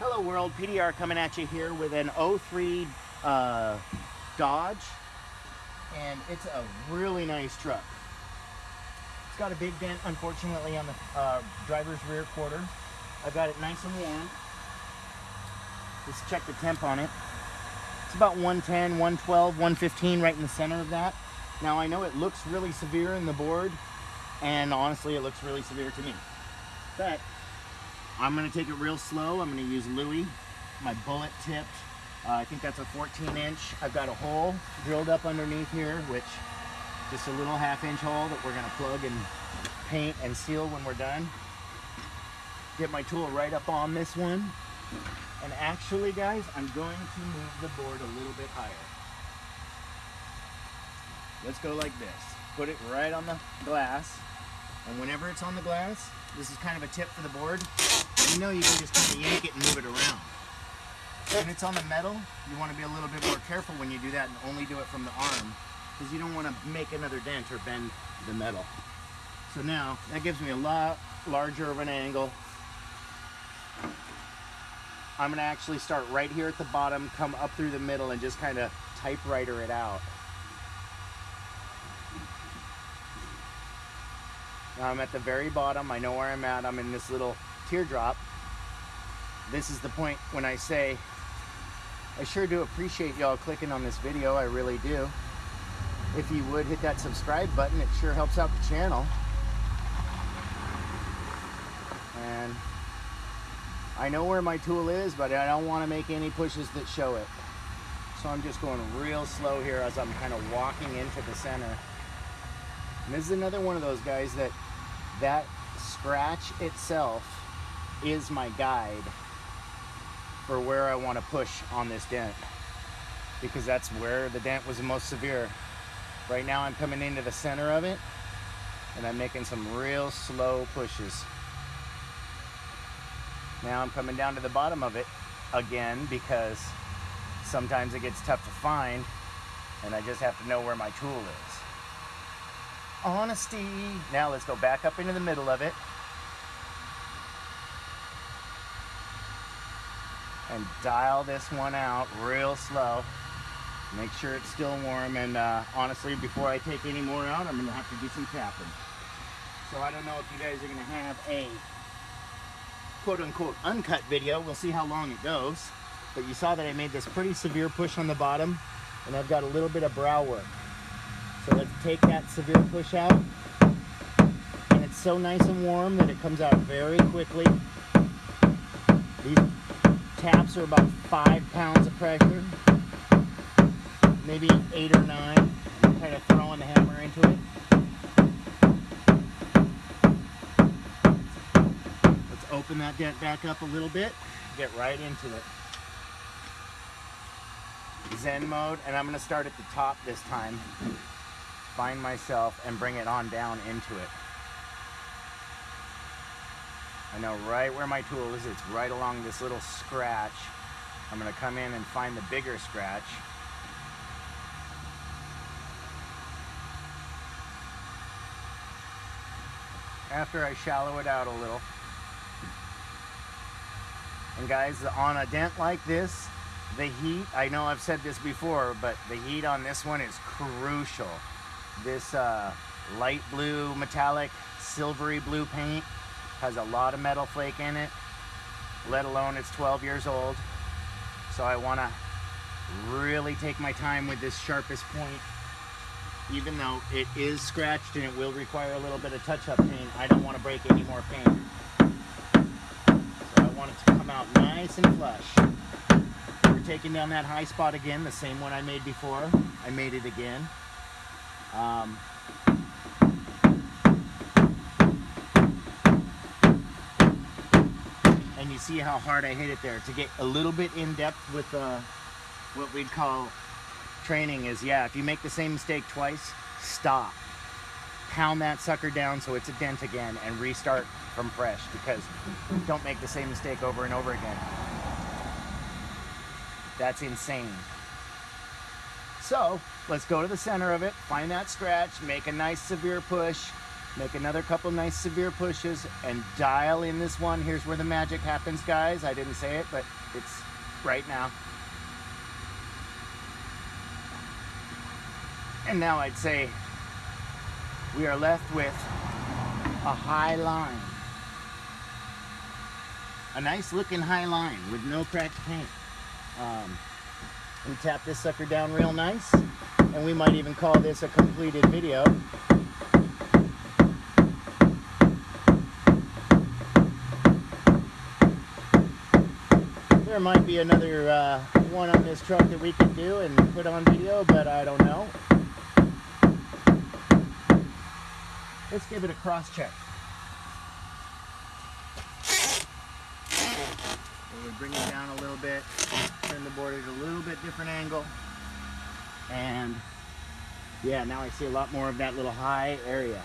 Hello world, PDR coming at you here with an 03 uh, Dodge and it's a really nice truck. It's got a big dent unfortunately on the uh, driver's rear quarter. I've got it nice and warm. Let's check the temp on it. It's about 110, 112, 115 right in the center of that. Now I know it looks really severe in the board and honestly it looks really severe to me. But I'm gonna take it real slow. I'm gonna use Louis, my bullet tipped. Uh, I think that's a 14 inch. I've got a hole drilled up underneath here, which just a little half inch hole that we're gonna plug and paint and seal when we're done. Get my tool right up on this one. And actually guys, I'm going to move the board a little bit higher. Let's go like this. Put it right on the glass. And whenever it's on the glass, this is kind of a tip for the board you know you can just kind of yank it and move it around. When it's on the metal, you want to be a little bit more careful when you do that and only do it from the arm because you don't want to make another dent or bend the metal. So now, that gives me a lot larger of an angle. I'm going to actually start right here at the bottom, come up through the middle and just kind of typewriter it out. Now I'm at the very bottom. I know where I'm at. I'm in this little teardrop. This is the point when I say, I sure do appreciate y'all clicking on this video. I really do. If you would hit that subscribe button, it sure helps out the channel. And I know where my tool is, but I don't want to make any pushes that show it. So I'm just going real slow here as I'm kind of walking into the center. And this is another one of those guys that that scratch itself is my guide for where I want to push on this dent because that's where the dent was the most severe. Right now I'm coming into the center of it and I'm making some real slow pushes. Now I'm coming down to the bottom of it again because sometimes it gets tough to find and I just have to know where my tool is. Honesty. Now let's go back up into the middle of it and dial this one out real slow. Make sure it's still warm and uh, honestly before I take any more out I'm going to have to do some tapping. So I don't know if you guys are going to have a quote unquote uncut video. We'll see how long it goes. But you saw that I made this pretty severe push on the bottom and I've got a little bit of brow work. So let's take that severe push out. And it's so nice and warm that it comes out very quickly. These taps are about five pounds of pressure, maybe eight or nine. Kind of throwing the hammer into it. Let's open that dent back up a little bit, get right into it. Zen mode, and I'm gonna start at the top this time. Find myself and bring it on down into it. I know right where my tool is. It's right along this little scratch. I'm going to come in and find the bigger scratch. After I shallow it out a little. And guys, on a dent like this, the heat, I know I've said this before, but the heat on this one is crucial. This uh, light blue, metallic, silvery blue paint has a lot of metal flake in it, let alone it's 12 years old. So I want to really take my time with this sharpest point. Even though it is scratched and it will require a little bit of touch-up paint, I don't want to break any more paint. So I want it to come out nice and flush. We're taking down that high spot again, the same one I made before. I made it again. Um, you see how hard I hit it there. To get a little bit in depth with uh, what we'd call training is, yeah, if you make the same mistake twice, stop. Pound that sucker down so it's a dent again and restart from fresh because don't make the same mistake over and over again. That's insane. So let's go to the center of it, find that scratch, make a nice severe push, make another couple nice severe pushes and dial in this one. Here's where the magic happens, guys. I didn't say it, but it's right now. And now I'd say we are left with a high line. A nice looking high line with no cracked paint. Um, we tap this sucker down real nice and we might even call this a completed video. There might be another uh, one on this truck that we can do and put on video, but I don't know. Let's give it a cross check. we bring it down a little bit, turn the board at a little bit different angle, and yeah, now I see a lot more of that little high area.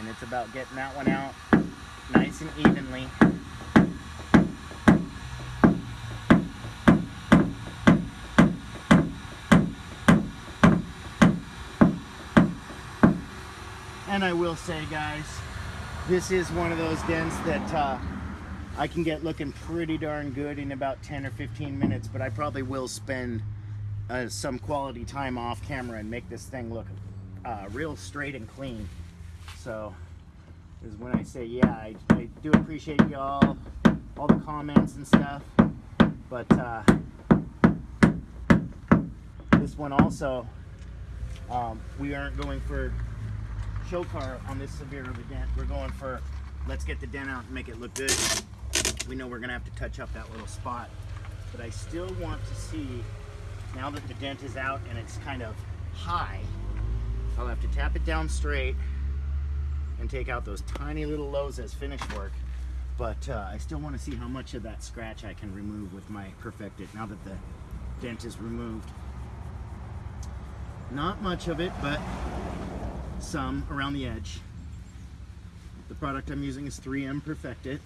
And it's about getting that one out nice and evenly. And I will say, guys, this is one of those dents that uh, I can get looking pretty darn good in about 10 or 15 minutes, but I probably will spend uh, some quality time off camera and make this thing look uh, real straight and clean. So, is when I say, yeah, I, I do appreciate y'all, all the comments and stuff, but uh, this one also, um, we aren't going for show car on this severe of a dent. We're going for let's get the dent out and make it look good. We know we're gonna have to touch up that little spot, but I still want to see, now that the dent is out and it's kind of high, I'll have to tap it down straight and take out those tiny little lows as finish work. But uh, I still want to see how much of that scratch I can remove with my Perfect-It now that the dent is removed. Not much of it, but some around the edge. The product I'm using is 3M Perfect-It.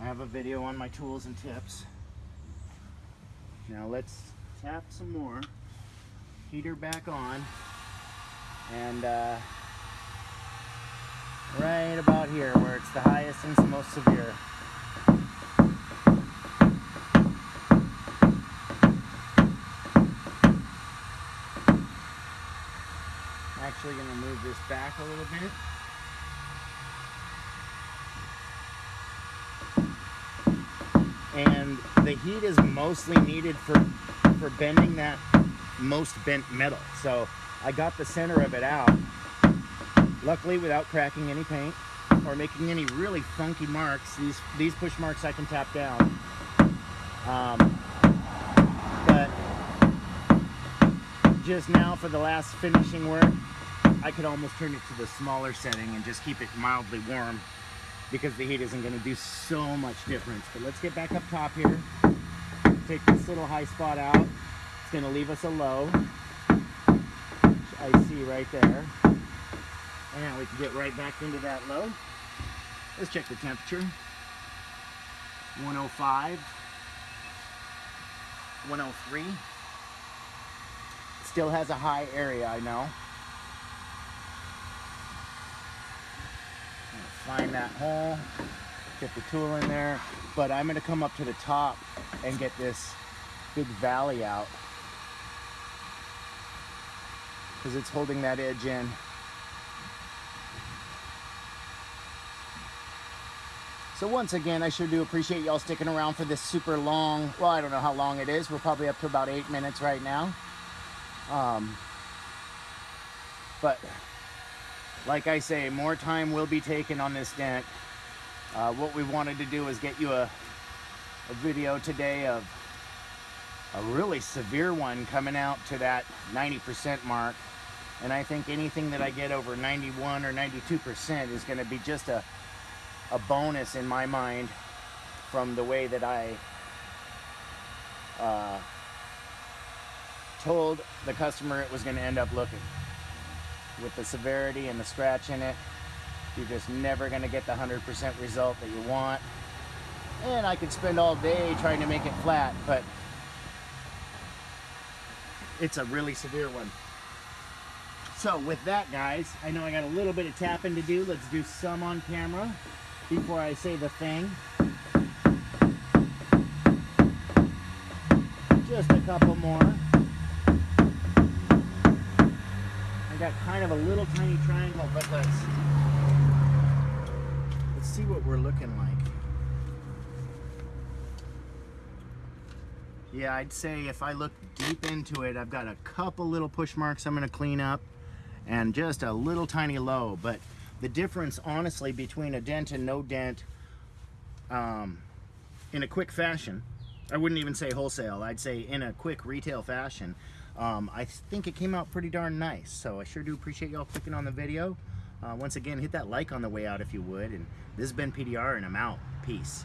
I have a video on my tools and tips. Now let's tap some more, heater back on, and uh, right about here where it's the highest and most severe. Actually going to move this back a little bit. And the heat is mostly needed for, for bending that most bent metal. So I got the center of it out, luckily without cracking any paint or making any really funky marks. These, these push marks I can tap down. Um, but just now for the last finishing work, I could almost turn it to the smaller setting and just keep it mildly warm because the heat isn't going to do so much difference. But let's get back up top here. Take this little high spot out. It's going to leave us a low. I see right there. And we can get right back into that low. Let's check the temperature. 105. 103. Still has a high area, I know. Find that hole, get the tool in there, but I'm gonna come up to the top and get this big valley out because it's holding that edge in. So once again, I sure do appreciate y'all sticking around for this super long, well, I don't know how long it is. We're probably up to about eight minutes right now. Um, but like I say, more time will be taken on this dent. Uh, what we wanted to do is get you a, a video today of a really severe one coming out to that 90% mark. And I think anything that I get over 91 or 92% is going to be just a, a bonus in my mind from the way that I uh, told the customer it was going to end up looking with the severity and the scratch in it. You're just never going to get the 100% result that you want. And I could spend all day trying to make it flat, but it's a really severe one. So with that, guys, I know I got a little bit of tapping to do. Let's do some on camera before I say the thing. Just a couple more. I got kind of a little tiny triangle, but let's let's see what we're looking like. Yeah, I'd say if I look deep into it, I've got a couple little push marks I'm going to clean up and just a little tiny low. But the difference, honestly, between a dent and no dent um, in a quick fashion, I wouldn't even say wholesale, I'd say in a quick retail fashion, um, I think it came out pretty darn nice. So I sure do appreciate y'all clicking on the video. Uh, once again, hit that like on the way out if you would. And this has been PDR and I'm out. Peace.